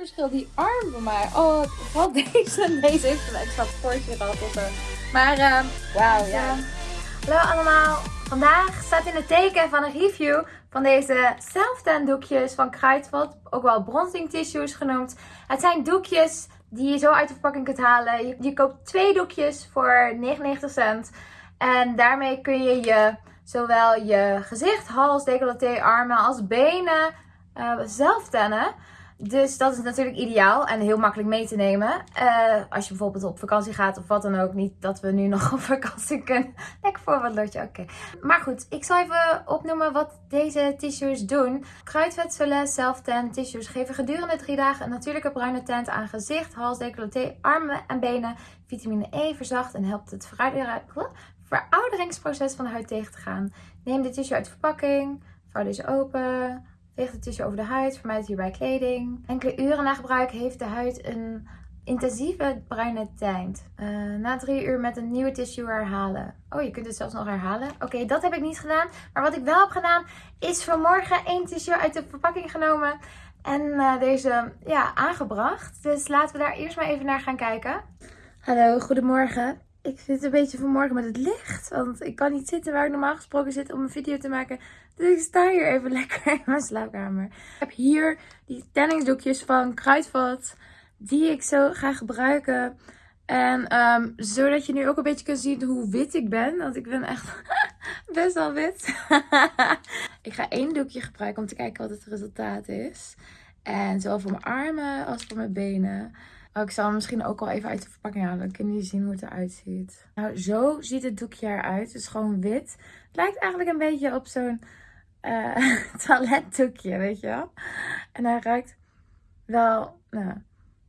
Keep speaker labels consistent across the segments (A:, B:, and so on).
A: verschil. Die arm van mij. Oh, vooral deze. Deze heeft een extra portie gehad. Maar, uh, wauw, ja.
B: Hallo allemaal. Vandaag staat in het teken van een review van deze self doekjes van Kruidvat. Ook wel bronzing tissues genoemd. Het zijn doekjes die je zo uit de verpakking kunt halen. Je, koopt twee doekjes voor 99 cent. En daarmee kun je je zowel je gezicht, hals, decolleté, armen als benen uh, zelf tennen. Dus dat is natuurlijk ideaal en heel makkelijk mee te nemen. Uh, als je bijvoorbeeld op vakantie gaat of wat dan ook. Niet dat we nu nog op vakantie kunnen. Lekker voorbeeldje, oké. Maar goed, ik zal even opnoemen wat deze tissues doen. Kruidvetselen self-tan tissues geven gedurende drie dagen een natuurlijke bruine tint aan gezicht, hals, decolleté, armen en benen. Vitamine E verzacht en helpt het verouderingsproces van de huid tegen te gaan. Neem de tissue uit de verpakking, vouw deze open... Veeg de tissue over de huid, vermijd hierbij kleding. Enkele uren na gebruik heeft de huid een intensieve bruine tint. Uh, na drie uur met een nieuwe tissue herhalen. Oh, je kunt het zelfs nog herhalen. Oké, dat heb ik niet gedaan. Maar wat ik wel heb gedaan, is vanmorgen één tissue uit de verpakking genomen. En uh, deze ja, aangebracht. Dus laten we daar eerst maar even naar gaan kijken. Hallo, goedemorgen. Ik zit een beetje vanmorgen met het licht. Want ik kan niet zitten waar ik normaal gesproken zit om een video te maken. Dus ik sta hier even lekker in mijn slaapkamer. Ik heb hier die tanningsdoekjes van Kruidvat. Die ik zo ga gebruiken. En um, zodat je nu ook een beetje kunt zien hoe wit ik ben. Want ik ben echt best wel wit. ik ga één doekje gebruiken om te kijken wat het resultaat is. En zowel voor mijn armen als voor mijn benen. Oh, ik zal hem misschien ook wel even uit de verpakking halen. Dan kunnen jullie zien hoe het eruit ziet. Nou, zo ziet het doekje eruit. Het is gewoon wit. Het lijkt eigenlijk een beetje op zo'n uh, toiletdoekje, weet je wel. En hij ruikt wel, nou,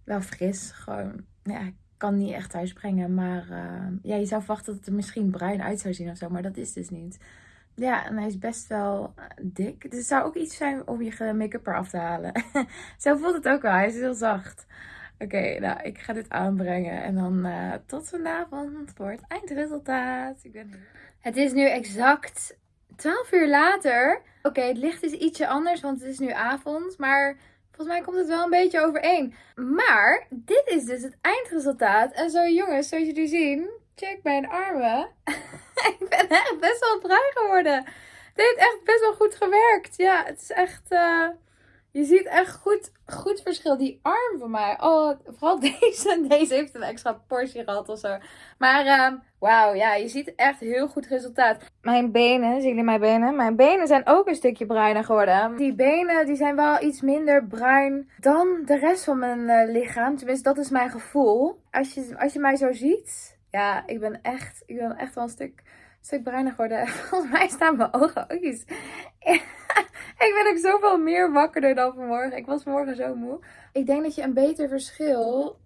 B: wel fris. Gewoon, ja, ik kan niet echt thuis brengen. Maar uh, ja, je zou verwachten dat het er misschien bruin uit zou zien of zo. Maar dat is dus niet. Ja, en hij is best wel eh, dik. Dus het zou ook iets zijn om je make-up eraf te halen. zo voelt het ook wel. Hij is heel zacht. Oké, nou, ik ga dit aanbrengen. En dan uh, tot vanavond voor het eindresultaat. Ik ben Het is nu exact 12 uur later. Oké, het licht is ietsje anders, want het is nu avond. Maar volgens mij komt het wel een beetje overeen. Maar dit is dus het eindresultaat. En zo jongens, zoals jullie zien, check mijn armen. ik ben echt best wel bruin geworden. Dit heeft echt best wel goed gewerkt. Ja, het is echt... Uh... Je ziet echt goed, goed verschil. Die arm van mij. Oh, vooral deze. Deze heeft een extra portie gehad of zo. Maar uh, wauw, ja, je ziet echt heel goed resultaat. Mijn benen, zien jullie mijn benen? Mijn benen zijn ook een stukje bruiner geworden. Die benen die zijn wel iets minder bruin dan de rest van mijn uh, lichaam. Tenminste, dat is mijn gevoel. Als je, als je mij zo ziet. Ja, ik ben echt, ik ben echt wel een stuk stuk bruiner geworden. Volgens mij staan mijn ogen ook iets. ik ben ook zoveel meer wakkerder dan vanmorgen. Ik was vanmorgen zo moe. Ik denk dat je een beter verschil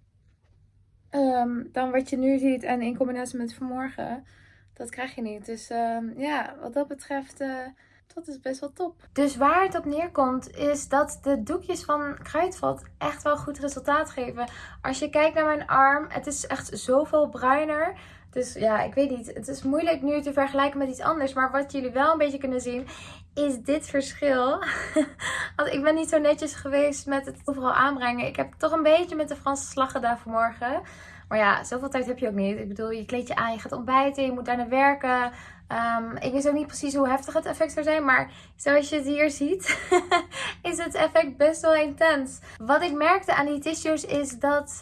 B: um, dan wat je nu ziet en in combinatie met vanmorgen, dat krijg je niet. Dus um, ja, wat dat betreft... Uh, dat is best wel top. Dus waar het op neerkomt is dat de doekjes van Kruidvat echt wel goed resultaat geven. Als je kijkt naar mijn arm, het is echt zoveel bruiner. Dus ja, ik weet niet. Het is moeilijk nu te vergelijken met iets anders. Maar wat jullie wel een beetje kunnen zien, is dit verschil. Want ik ben niet zo netjes geweest met het overal aanbrengen. Ik heb toch een beetje met de Franse slag gedaan vanmorgen. Maar ja, zoveel tijd heb je ook niet. Ik bedoel, je kleed je aan, je gaat ontbijten, je moet daar naar werken. Um, ik weet ook niet precies hoe heftig het effect zou zijn. Maar zoals je het hier ziet, is het effect best wel intens. Wat ik merkte aan die tissues is dat...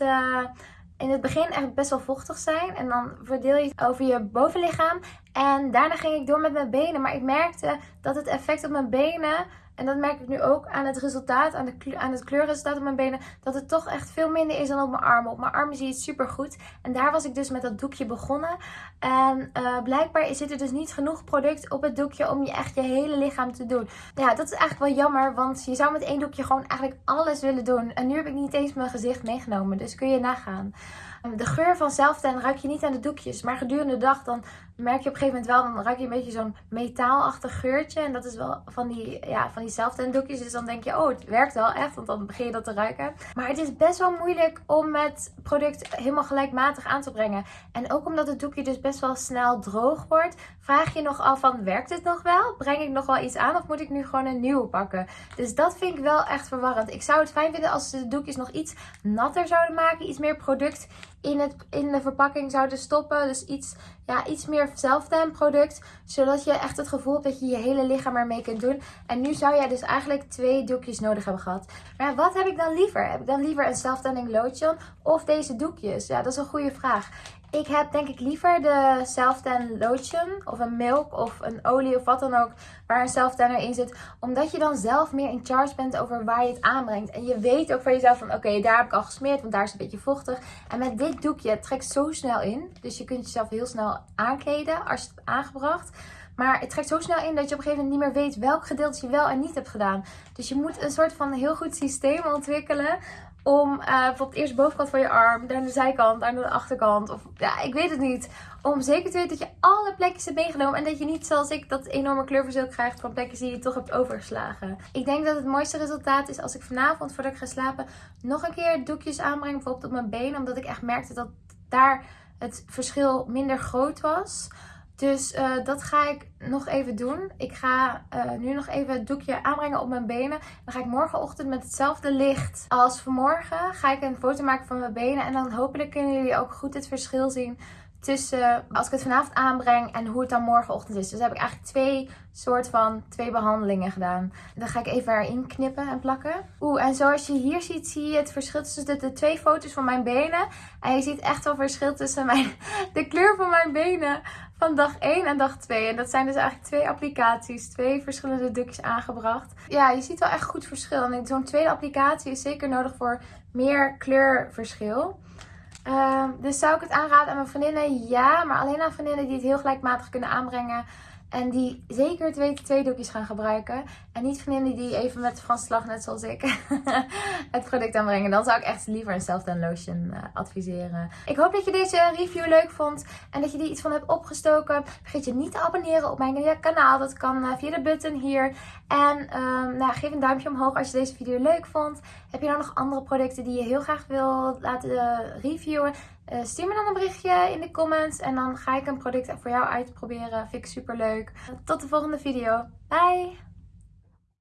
B: in het begin echt best wel vochtig zijn. En dan verdeel je het over je bovenlichaam. En daarna ging ik door met mijn benen. Maar ik merkte dat het effect op mijn benen en dat merk ik nu ook aan het resultaat, aan, de, aan het kleurresultaat op mijn benen. Dat het toch echt veel minder is dan op mijn armen. Op mijn armen zie je het super goed. En daar was ik dus met dat doekje begonnen. En uh, blijkbaar zit er dus niet genoeg product op het doekje om je echt je hele lichaam te doen. Ja, dat is eigenlijk wel jammer. Want je zou met één doekje gewoon eigenlijk alles willen doen. En nu heb ik niet eens mijn gezicht meegenomen. Dus kun je nagaan. De geur van zelftan ruik je niet aan de doekjes. Maar gedurende de dag dan merk je op een gegeven moment wel. Dan ruik je een beetje zo'n metaalachtig geurtje. En dat is wel van die, ja, van die self doekjes. Dus dan denk je, oh, het werkt wel echt. Want dan begin je dat te ruiken. Maar het is best wel moeilijk om het product helemaal gelijkmatig aan te brengen. En ook omdat het doekje dus best wel snel droog wordt, vraag je nog af van, werkt het nog wel? Breng ik nog wel iets aan of moet ik nu gewoon een nieuwe pakken? Dus dat vind ik wel echt verwarrend. Ik zou het fijn vinden als ze de doekjes nog iets natter zouden maken. Iets meer product in, het, in de verpakking zouden stoppen. Dus iets, ja, iets meer zelftan product. Zodat je echt het gevoel hebt dat je je hele lichaam ermee kunt doen. En nu zou jij dus eigenlijk twee doekjes nodig hebben gehad. Maar wat heb ik dan liever? Heb ik dan liever een self-tanning lotion of deze doekjes? Ja, dat is een goede vraag. Ik heb denk ik liever de self-tan lotion of een milk of een olie of wat dan ook waar een self-tanner in zit. Omdat je dan zelf meer in charge bent over waar je het aanbrengt. En je weet ook van jezelf van oké, daar heb ik al gesmeerd, want daar is het een beetje vochtig. En met dit doekje, het trekt zo snel in. Dus je kunt jezelf heel snel aankleden als je het hebt aangebracht. Maar het trekt zo snel in dat je op een gegeven moment niet meer weet welk gedeelte je wel en niet hebt gedaan. Dus je moet een soort van heel goed systeem ontwikkelen om uh, bijvoorbeeld eerst de bovenkant van je arm, dan de zijkant, dan de achterkant. Of ja, ik weet het niet. Om zeker te weten dat je alle plekjes hebt meegenomen. En dat je niet zoals ik dat enorme kleurverschil krijgt van plekjes die je toch hebt overgeslagen. Ik denk dat het mooiste resultaat is als ik vanavond voordat ik ga slapen nog een keer doekjes aanbreng. Bijvoorbeeld op mijn benen. Omdat ik echt merkte dat daar het verschil minder groot was. Dus uh, dat ga ik nog even doen. Ik ga uh, nu nog even het doekje aanbrengen op mijn benen. Dan ga ik morgenochtend met hetzelfde licht als vanmorgen. Ga ik een foto maken van mijn benen. En dan hopelijk kunnen jullie ook goed het verschil zien tussen als ik het vanavond aanbreng en hoe het dan morgenochtend is. Dus heb ik eigenlijk twee soort van twee behandelingen gedaan. Dan ga ik even erin knippen en plakken. Oeh, en zoals je hier ziet, zie je het verschil tussen de, twee foto's van mijn benen. En je ziet echt wel verschil tussen mijn, de kleur van mijn benen van dag 1 en dag 2. En dat zijn dus eigenlijk twee applicaties, twee verschillende dukjes aangebracht. Ja, je ziet wel echt goed verschil. En zo'n tweede applicatie is zeker nodig voor meer kleurverschil. Uh, dus zou ik het aanraden aan mijn vriendinnen? Ja, maar alleen aan vriendinnen die het heel gelijkmatig kunnen aanbrengen. En die zeker twee, twee doekjes gaan gebruiken. En niet vriendinnen die even met de slag, net zoals ik, het product aanbrengen. Dan zou ik echt liever een self lotion uh, adviseren. Ik hoop dat je deze review leuk vond. En dat je er iets van hebt opgestoken. Vergeet je niet te abonneren op mijn kanaal. Dat kan uh, via de button hier. En um, nou, geef een duimpje omhoog als je deze video leuk vond. Heb je nou nog andere producten die je heel graag wil laten reviewen? Uh, stuur me dan een berichtje in de comments en dan ga ik een product voor jou uitproberen. Vind ik super leuk. Tot de volgende video. Bye!